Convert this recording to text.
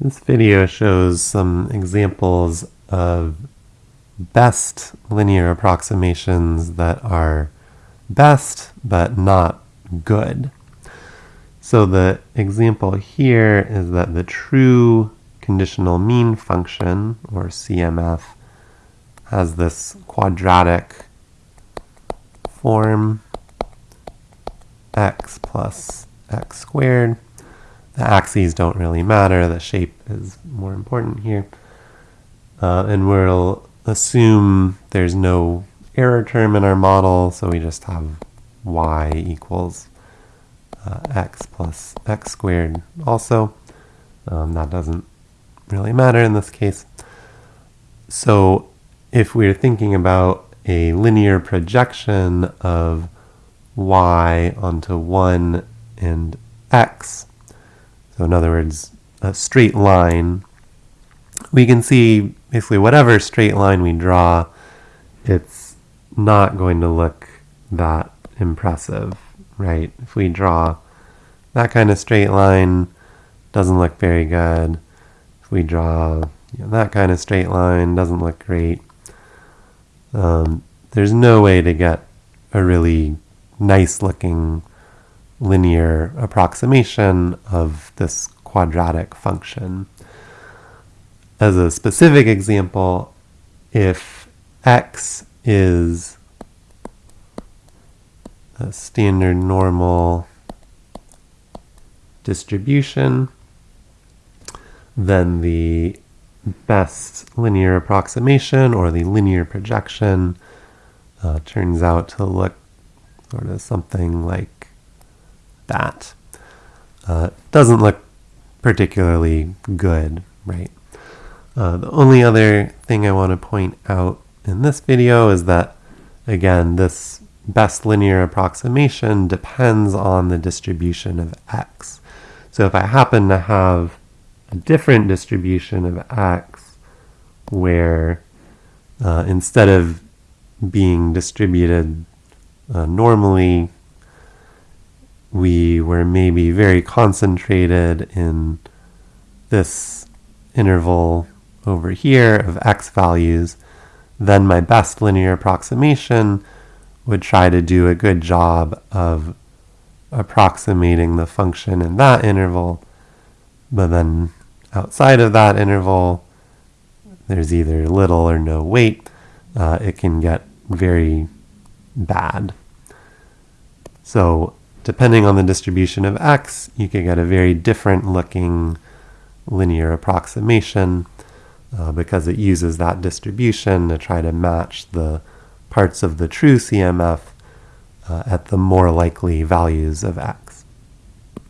This video shows some examples of best linear approximations that are best but not good. So the example here is that the true conditional mean function, or CMF, has this quadratic form x plus x squared the axes don't really matter, the shape is more important here. Uh, and we'll assume there's no error term in our model, so we just have y equals uh, x plus x squared also. Um, that doesn't really matter in this case. So if we're thinking about a linear projection of y onto 1 and x, so in other words, a straight line, we can see basically whatever straight line we draw, it's not going to look that impressive, right? If we draw that kind of straight line, doesn't look very good. If we draw you know, that kind of straight line, doesn't look great. Um, there's no way to get a really nice looking linear approximation of this quadratic function. As a specific example, if x is a standard normal distribution, then the best linear approximation or the linear projection uh, turns out to look sort of something like that. Uh, doesn't look particularly good, right? Uh, the only other thing I want to point out in this video is that, again, this best linear approximation depends on the distribution of x. So if I happen to have a different distribution of x where uh, instead of being distributed uh, normally we were maybe very concentrated in this interval over here of x values, then my best linear approximation would try to do a good job of approximating the function in that interval, but then outside of that interval, there's either little or no weight. Uh, it can get very bad. So depending on the distribution of x, you could get a very different looking linear approximation uh, because it uses that distribution to try to match the parts of the true CMF uh, at the more likely values of x.